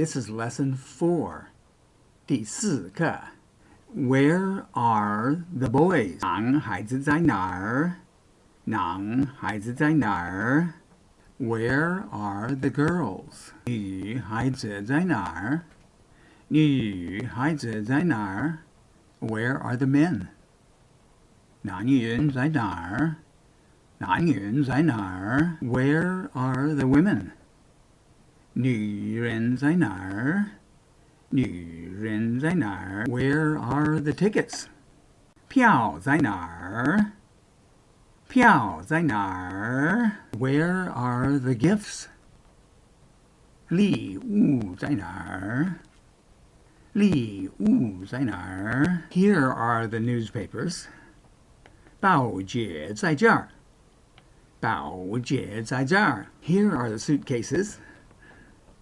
This is lesson four. 第四课. Where are the boys? 男孩子在哪儿?男孩子在哪儿? Where are the girls? 女孩子在哪儿?女孩子在哪儿? Where are the men? 男人在哪儿?男人在哪儿? Where are the women? 女人在哪儿?女人在哪儿? Where are the tickets? 票在哪儿?票在哪儿? Where are the gifts? 礼物在哪儿?礼物在哪儿? Here are the newspapers. 报纸在这儿。报纸在这儿。Here are the suitcases.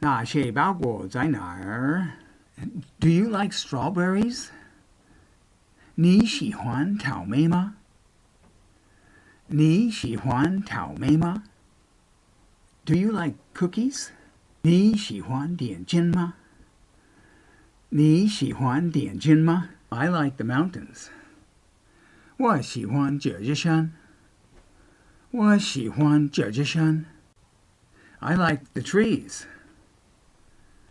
那些包裹在哪儿？Do you like strawberries? 你喜欢草莓吗？你喜欢草莓吗？Do you like cookies? 你喜欢点心吗？你喜欢点心吗？I like the mountains. 我喜欢这座山。我喜欢这座山。I like the trees.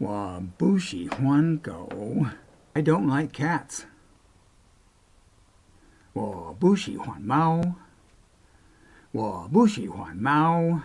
Wabushi Huanko. I don't like cats. Wabushi Huan Mao. Wabushi Huan Mao.